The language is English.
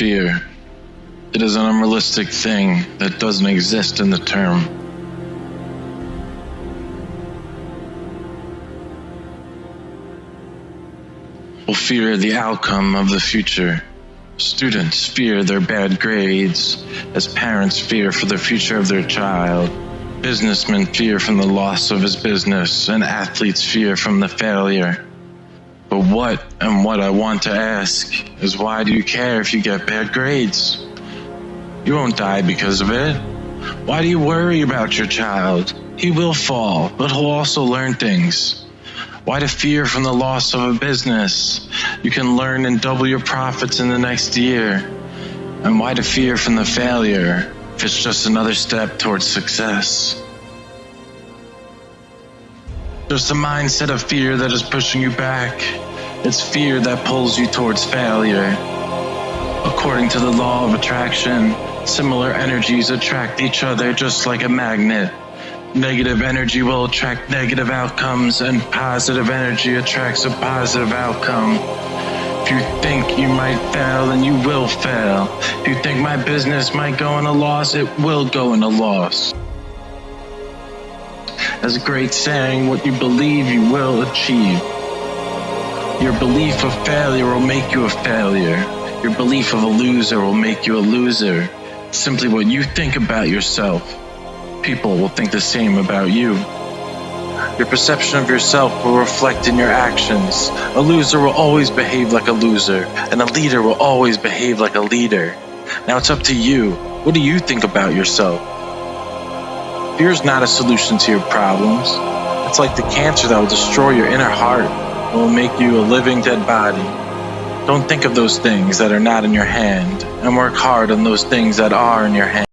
fear. It is an unrealistic thing that doesn't exist in the term. Will fear the outcome of the future. Students fear their bad grades, as parents fear for the future of their child. Businessmen fear from the loss of his business, and athletes fear from the failure. But what and what I want to ask is why do you care if you get bad grades? You won't die because of it. Why do you worry about your child? He will fall, but he'll also learn things. Why to fear from the loss of a business? You can learn and double your profits in the next year. And why to fear from the failure if it's just another step towards success? Just a mindset of fear that is pushing you back. It's fear that pulls you towards failure. According to the law of attraction, similar energies attract each other just like a magnet. Negative energy will attract negative outcomes, and positive energy attracts a positive outcome. If you think you might fail, then you will fail. If you think my business might go in a loss, it will go in a loss. As a great saying, what you believe you will achieve. Your belief of failure will make you a failure. Your belief of a loser will make you a loser. Simply what you think about yourself. People will think the same about you. Your perception of yourself will reflect in your actions. A loser will always behave like a loser, and a leader will always behave like a leader. Now it's up to you. What do you think about yourself? Fear is not a solution to your problems. It's like the cancer that will destroy your inner heart and will make you a living dead body. Don't think of those things that are not in your hand, and work hard on those things that are in your hand.